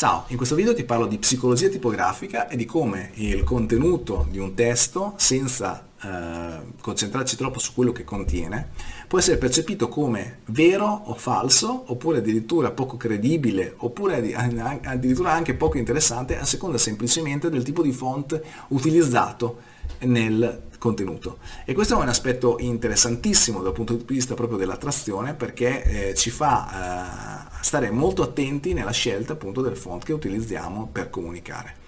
Ciao, in questo video ti parlo di psicologia tipografica e di come il contenuto di un testo, senza eh, concentrarci troppo su quello che contiene, può essere percepito come vero o falso, oppure addirittura poco credibile, oppure addirittura anche poco interessante, a seconda semplicemente del tipo di font utilizzato nel contenuto. E questo è un aspetto interessantissimo dal punto di vista proprio dell'attrazione perché eh, ci fa eh, stare molto attenti nella scelta appunto del font che utilizziamo per comunicare.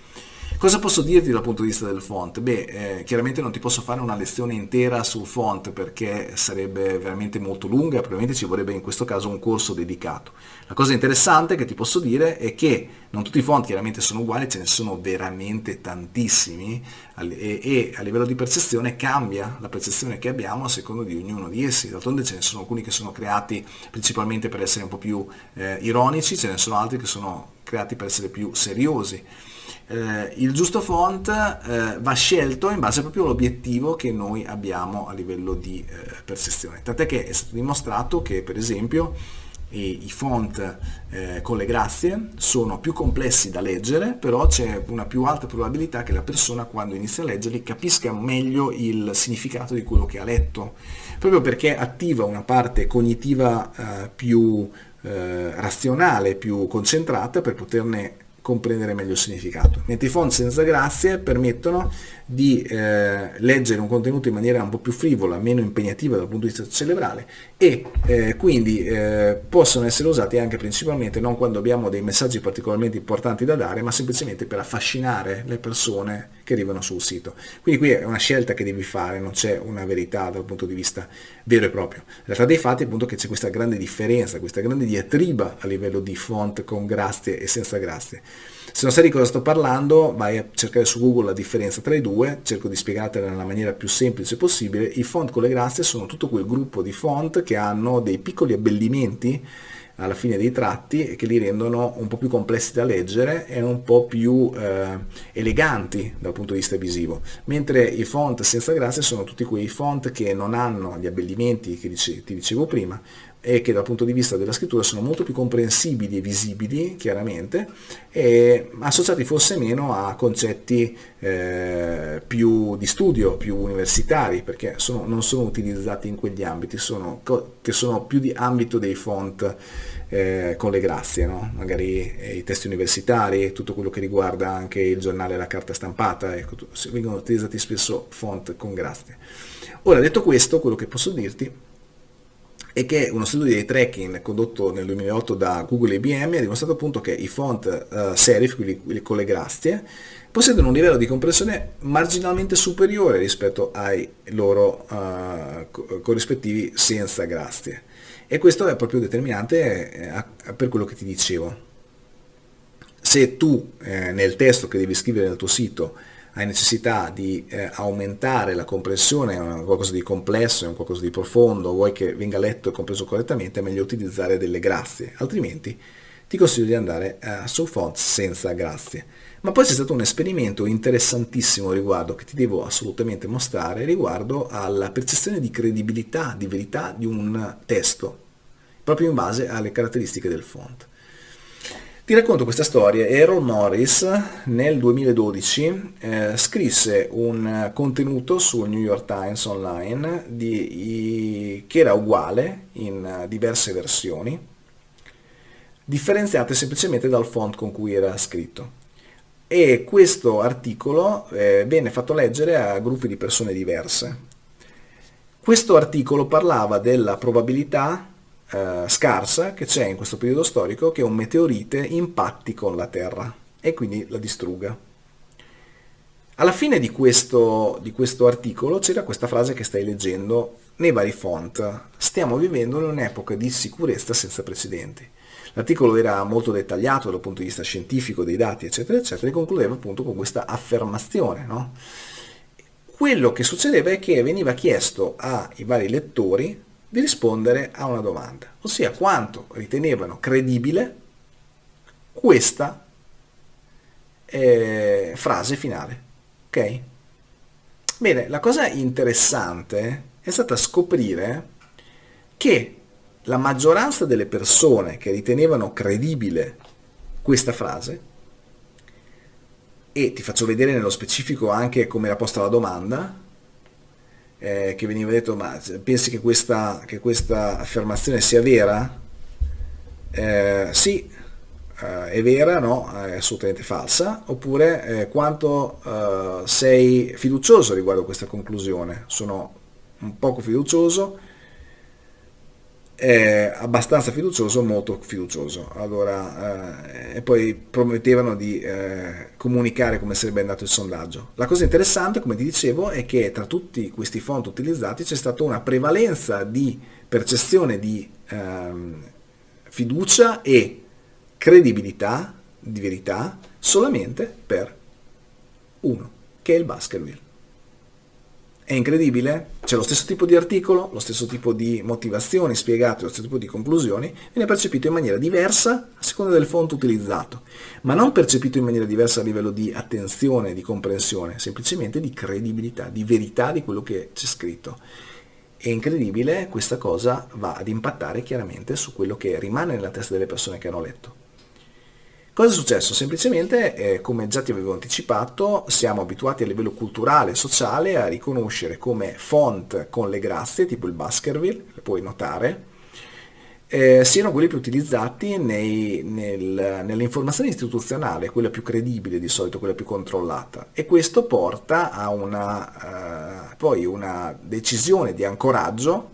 Cosa posso dirti dal punto di vista del font? Beh, eh, chiaramente non ti posso fare una lezione intera sul font perché sarebbe veramente molto lunga, probabilmente ci vorrebbe in questo caso un corso dedicato. La cosa interessante che ti posso dire è che non tutti i font chiaramente sono uguali, ce ne sono veramente tantissimi e, e a livello di percezione cambia la percezione che abbiamo a seconda di ognuno di essi. D'altronde ce ne sono alcuni che sono creati principalmente per essere un po' più eh, ironici, ce ne sono altri che sono creati per essere più seriosi eh, il giusto font eh, va scelto in base proprio all'obiettivo che noi abbiamo a livello di eh, percezione. Tant'è che è stato dimostrato che per esempio i, i font eh, con le grazie sono più complessi da leggere, però c'è una più alta probabilità che la persona quando inizia a leggerli capisca meglio il significato di quello che ha letto, proprio perché attiva una parte cognitiva eh, più eh, razionale, più concentrata per poterne comprendere meglio il significato. Mentre i font senza grazie permettono di eh, leggere un contenuto in maniera un po' più frivola, meno impegnativa dal punto di vista cerebrale e eh, quindi eh, possono essere usati anche principalmente non quando abbiamo dei messaggi particolarmente importanti da dare, ma semplicemente per affascinare le persone che arrivano sul sito. Quindi qui è una scelta che devi fare, non c'è una verità dal punto di vista vero e proprio. La realtà dei fatti è appunto che c'è questa grande differenza, questa grande diatriba a livello di font con grazie e senza grazie. Se non sai di cosa sto parlando, vai a cercare su Google la differenza tra i due, cerco di spiegartela nella maniera più semplice possibile. I font con le grazie sono tutto quel gruppo di font che hanno dei piccoli abbellimenti alla fine dei tratti e che li rendono un po' più complessi da leggere e un po' più eh, eleganti dal punto di vista visivo, mentre i font senza grazia sono tutti quei font che non hanno gli abbellimenti che ti dicevo prima, e che dal punto di vista della scrittura sono molto più comprensibili e visibili, chiaramente, e associati forse meno a concetti eh, più di studio, più universitari, perché sono, non sono utilizzati in quegli ambiti, sono, che sono più di ambito dei font eh, con le grazie, no? magari eh, i testi universitari, tutto quello che riguarda anche il giornale e la carta stampata, ecco, vengono utilizzati spesso font con grazie. Ora, detto questo, quello che posso dirti e che uno studio di tracking condotto nel 2008 da Google e IBM ha dimostrato appunto che i font uh, serif, quelli, con le grazie, possiedono un livello di comprensione marginalmente superiore rispetto ai loro uh, corrispettivi senza grazie. E questo è proprio determinante eh, per quello che ti dicevo. Se tu eh, nel testo che devi scrivere nel tuo sito hai necessità di eh, aumentare la comprensione, è qualcosa di complesso, è qualcosa di profondo, vuoi che venga letto e compreso correttamente, è meglio utilizzare delle grazie, altrimenti ti consiglio di andare eh, su fonts senza grazie. Ma poi c'è stato un esperimento interessantissimo riguardo, che ti devo assolutamente mostrare, riguardo alla percezione di credibilità, di verità di un testo, proprio in base alle caratteristiche del font. Ti racconto questa storia. Errol Morris nel 2012 eh, scrisse un contenuto sul New York Times online di, i, che era uguale in diverse versioni, differenziate semplicemente dal font con cui era scritto. E questo articolo eh, venne fatto leggere a gruppi di persone diverse. Questo articolo parlava della probabilità eh, scarsa che c'è in questo periodo storico che un meteorite impatti con la Terra e quindi la distrugga. Alla fine di questo, di questo articolo c'era questa frase che stai leggendo nei vari font. Stiamo vivendo in un'epoca di sicurezza senza precedenti. L'articolo era molto dettagliato dal punto di vista scientifico, dei dati, eccetera, eccetera, e concludeva appunto con questa affermazione. No? Quello che succedeva è che veniva chiesto ai vari lettori di rispondere a una domanda, ossia quanto ritenevano credibile questa eh, frase finale. Ok? Bene, la cosa interessante è stata scoprire che la maggioranza delle persone che ritenevano credibile questa frase e ti faccio vedere nello specifico anche come era posta la domanda eh, che veniva detto ma pensi che questa, che questa affermazione sia vera? Eh, sì, eh, è vera, no, è assolutamente falsa, oppure eh, quanto eh, sei fiducioso riguardo questa conclusione? Sono un poco fiducioso, è abbastanza fiducioso, molto fiducioso. Allora, eh, e poi promettevano di eh, comunicare come sarebbe andato il sondaggio. La cosa interessante, come ti dicevo, è che tra tutti questi font utilizzati c'è stata una prevalenza di percezione di ehm, fiducia e credibilità di verità solamente per uno, che è il Baskerville. È incredibile? C'è lo stesso tipo di articolo, lo stesso tipo di motivazioni spiegate, lo stesso tipo di conclusioni, viene percepito in maniera diversa a seconda del font utilizzato, ma non percepito in maniera diversa a livello di attenzione, di comprensione, semplicemente di credibilità, di verità di quello che c'è scritto. È incredibile, questa cosa va ad impattare chiaramente su quello che rimane nella testa delle persone che hanno letto. Cosa è successo? Semplicemente, eh, come già ti avevo anticipato, siamo abituati a livello culturale e sociale a riconoscere come font con le grazie, tipo il Baskerville, puoi notare, eh, siano quelli più utilizzati nei, nel, nell'informazione istituzionale, quella più credibile di solito, quella più controllata. E questo porta a una, uh, poi una decisione di ancoraggio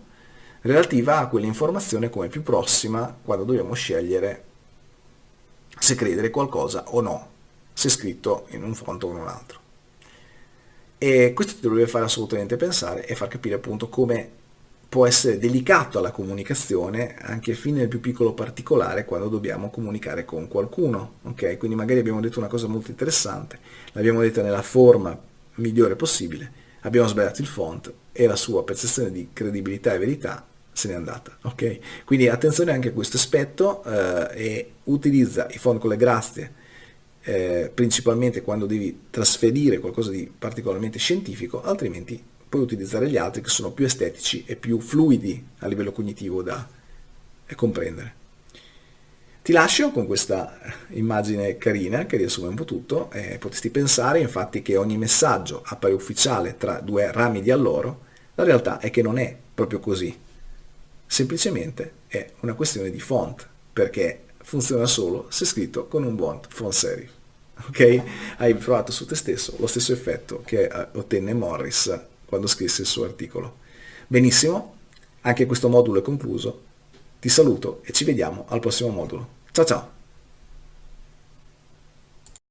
relativa a quell'informazione come più prossima quando dobbiamo scegliere se credere qualcosa o no, se scritto in un font o in un altro. E questo ti dovrebbe fare assolutamente pensare e far capire appunto come può essere delicato la comunicazione anche fino nel più piccolo particolare quando dobbiamo comunicare con qualcuno. Ok, quindi magari abbiamo detto una cosa molto interessante, l'abbiamo detta nella forma migliore possibile, abbiamo sbagliato il font e la sua percezione di credibilità e verità se n'è andata. Okay? Quindi attenzione anche a questo aspetto eh, e utilizza i font con le grazie eh, principalmente quando devi trasferire qualcosa di particolarmente scientifico, altrimenti puoi utilizzare gli altri che sono più estetici e più fluidi a livello cognitivo da eh, comprendere. Ti lascio con questa immagine carina che riassume un po' tutto. Eh, potresti pensare infatti che ogni messaggio appare ufficiale tra due rami di alloro, la realtà è che non è proprio così semplicemente è una questione di font, perché funziona solo se scritto con un buon font serif. Ok? Hai provato su te stesso lo stesso effetto che eh, ottenne Morris quando scrisse il suo articolo. Benissimo, anche questo modulo è concluso. Ti saluto e ci vediamo al prossimo modulo. Ciao ciao!